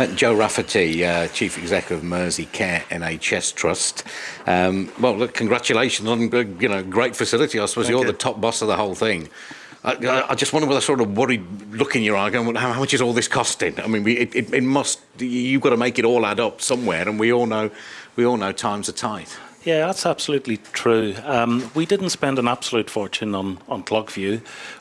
Joe Rafferty, uh, Chief Executive of Mersey Care NHS Trust. Um, well, look, congratulations on uh, you know great facility. I suppose Thank you're you. the top boss of the whole thing. I, I just wonder whether sort of worried look in your eye going, well, how, how much is all this costing? I mean, we, it, it, it must, you've got to make it all add up somewhere, and we all know, we all know times are tight. Yeah, that's absolutely true. Um, we didn't spend an absolute fortune on, on ClockView.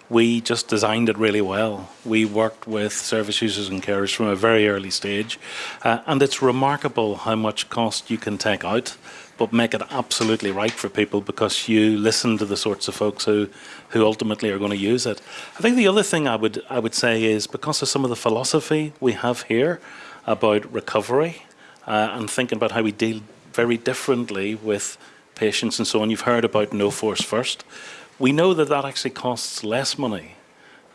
We just designed it really well. We worked with service users and carers from a very early stage. Uh, and it's remarkable how much cost you can take out, but make it absolutely right for people because you listen to the sorts of folks who, who ultimately are going to use it. I think the other thing I would, I would say is because of some of the philosophy we have here about recovery uh, and thinking about how we deal very differently with patients and so on. You've heard about no force first. We know that that actually costs less money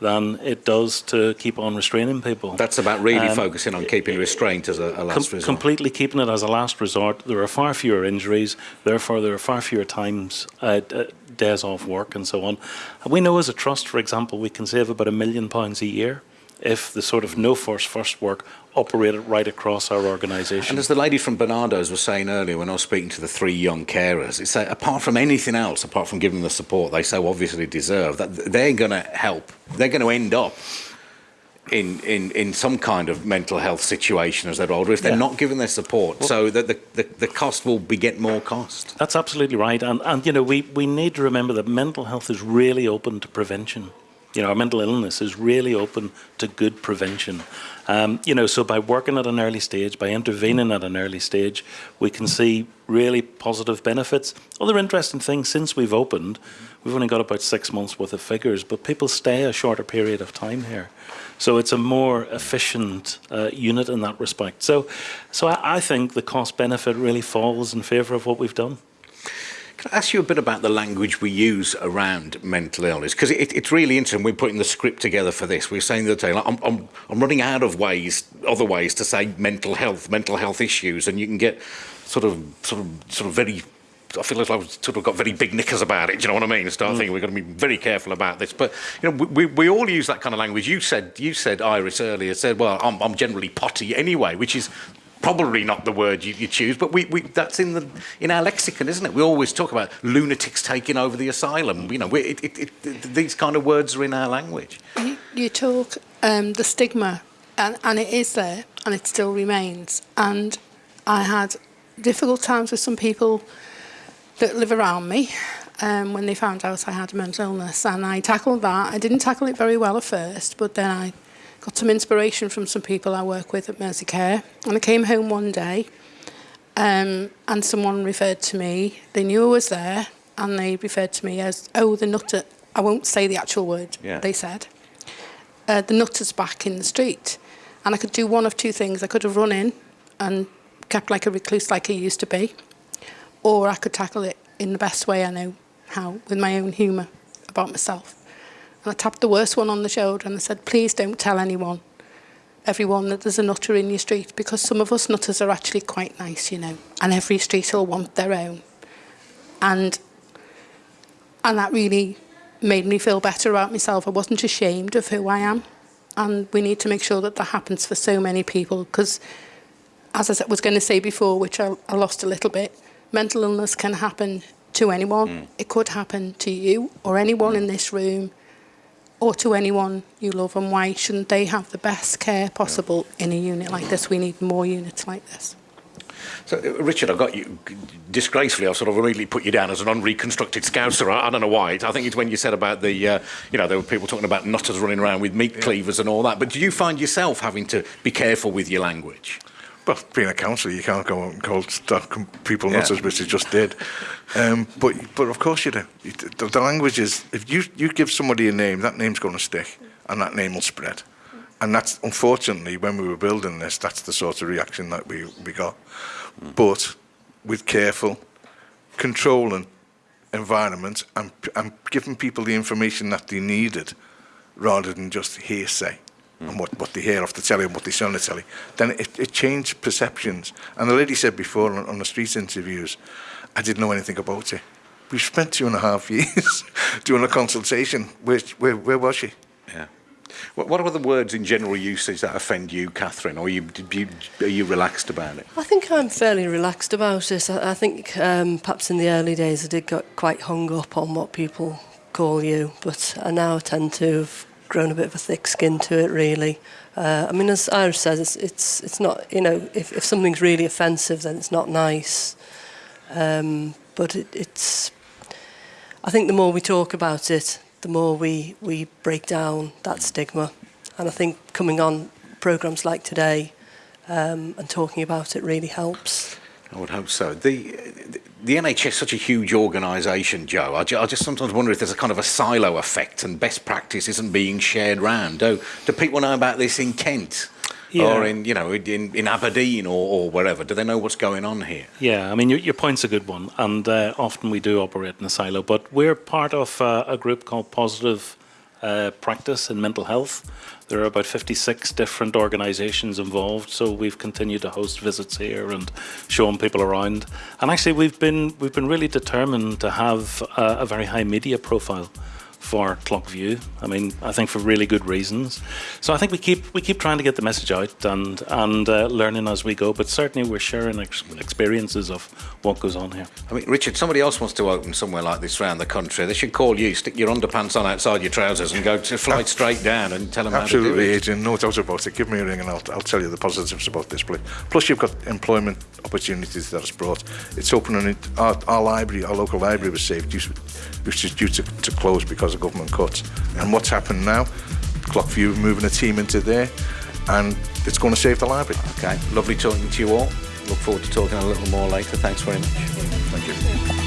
than it does to keep on restraining people. That's about really Um, focusing on keeping restraint as a, a last Com- resort. completely keeping it as a last resort. There are far fewer injuries, therefore there are far fewer times, uh, d- days off work and so on. And we know as a trust, for example, we can save about a million pounds a year if the sort of no force first work operated right across our organisation. And as the lady from Barnardo's was saying earlier, when I was speaking to the three young carers, it's that apart from anything else, apart from giving them the support they so obviously deserve, that they're going to help. They're going to end up in, in, in some kind of mental health situation as they're older if they're Yeah. not given their support. so that the, the, the cost will beget more cost. That's absolutely right. And, and you know, we, we need to remember that mental health is really open to prevention. You know, our mental illness is really open to good prevention. Um, you know, so by working at an early stage, by intervening at an early stage, we can see really positive benefits. Other interesting things, since we've opened, we've only got about six months worth of figures, but people stay a shorter period of time here. So it's a more efficient uh, unit in that respect. So, so I, I think the cost benefit really falls in favour of what we've done. I ask you a bit about the language we use around mental illness? Because it, it's really interesting. We're putting the script together for this. We're saying the other day, like, I'm, I'm, I'm running out of ways, other ways to say mental health, mental health issues, and you can get sort of, sort of, sort of very. I feel as though I've sort of got very big knickers about it. Do you know what I mean? Start mm. thinking we're going to be very careful about this. But you know, we, we, we all use that kind of language. You said, you said, Iris earlier said, well, I'm, I'm generally potty anyway, which is probably not the word you, you choose, but we, we, that's in the in our lexicon, isn't it? We always talk about lunatics taking over the asylum. You know, we, it, it, it, these kind of words are in our language. You, you talk um, the stigma, and, and it is there, and it still remains. And I had difficult times with some people that live around me um, when they found out I had a mental illness, and I tackled that. I didn't tackle it very well at first, but then I got some inspiration from some people I work with at Mersey Care. And I came home one day um, and someone referred to me. They knew I was there and they referred to me as, oh, the nutter. I won't say the actual word, yeah. they said. Uh, the nutter's back in the street. And I could do one of two things. I could have run in and kept like a recluse like I used to be, or I could tackle it in the best way I know how, with my own humour about myself. And I tapped the worst one on the shoulder and I said, please don't tell anyone, everyone that there's a nutter in your street because some of us nutters are actually quite nice, you know, and every street will want their own. And, and that really made me feel better about myself. I wasn't ashamed of who I am. And we need to make sure that that happens for so many people because, as I was going to say before, which I, I lost a little bit, mental illness can happen to anyone. Hmm. It could happen to you or anyone hmm. in this room or to anyone you love and why shouldn't they have the best care possible in a unit like this? We need more units like this. So, uh, Richard, I've got you disgracefully. I've sort of immediately put you down as an unreconstructed scouser. I, I don't know why. I think it's when you said about the, uh, you know, there were people talking about nutters running around with meat cleavers and all that. But do you find yourself having to be careful with your language? Well, being a counsellor, you can't go out and call people Yeah. nutters, which you just did. Um, but but of course you do. The, the language is if you you give somebody a name, that name's going to stick, and that name will spread. And that's unfortunately when we were building this, that's the sort of reaction that we we got. But with careful, controlling environment and and giving people the information that they needed, rather than just hearsay and what, what they hear off the telly and what they see on the telly, then it, it changed perceptions. And the lady said before on, on the street interviews, I didn't know anything about it. We spent two and a half years doing a consultation. Where, where, where was she? Yeah. What, what are the words in general usage that offend you, Catherine? Or are you, you, are you relaxed about it? I think I'm fairly relaxed about it. I, I think um, perhaps in the early days I did get quite hung up on what people call you, but I now tend to have grown a bit of a thick skin to it, really. Uh, I mean, as Iris says, it's, it's, it's not, you know, if, if something's really offensive, then it's not nice. Um, but it, it's, I think the more we talk about it, the more we, we break down that stigma. And I think coming on programs like today um, and talking about it really helps. I would hope so. The the NHS is such a huge organisation, Joe. I, I just sometimes wonder if there's a kind of a silo effect and best practice isn't being shared round. Do, do people know about this in Kent? Yeah. Or in, you know, in, in Aberdeen or, or wherever? Do they know what's going on here? Yeah, I mean, your, your point's a good one, and uh, often we do operate in a silo, but we're part of uh, a group called Positive uh, Practice in Mental Health. There are about 56 different organisations involved, so we've continued to host visits here and showing people around. And actually, we've been we've been really determined to have a, a very high media profile for Clockview. I mean, I think for really good reasons. So I think we keep we keep trying to get the message out and and uh, learning as we go. But certainly we're sharing ex- experiences of what goes on here. I mean, Richard, somebody else wants to open somewhere like this around the country. They should call you, stick your underpants on outside your trousers, and go to fly straight down and tell them how to do Absolutely, it. Adrian. No doubt about it. Give me a ring and I'll, I'll tell you the positives about this place. Plus, you've got employment opportunities that it's brought. It's opening it, our, our library, our local library was saved, due- which is due to, to close because of government cuts. And what's happened now? Clockview moving a team into there, and it's going to save the library. Okay, lovely talking to you all. Look forward to talking a little more later. Thanks very much. Thank you.